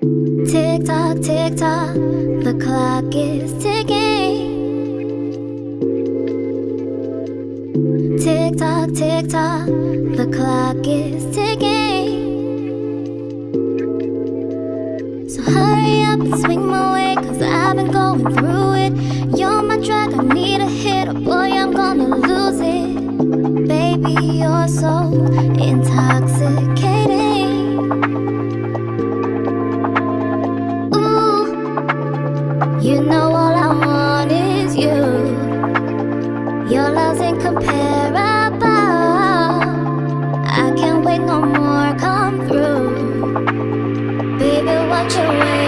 Tick tock, tick tock, the clock is ticking. Tick tock, tick tock, the clock is ticking. So hurry up and swing my way, cause I've been going through it. You're my drug, I need a hit, or boy, I'm gonna lose it. Baby, you're so intoxicating. You know all I want is you. Your love's incomparable. I can't wait no more, come through. Baby, what you waiting?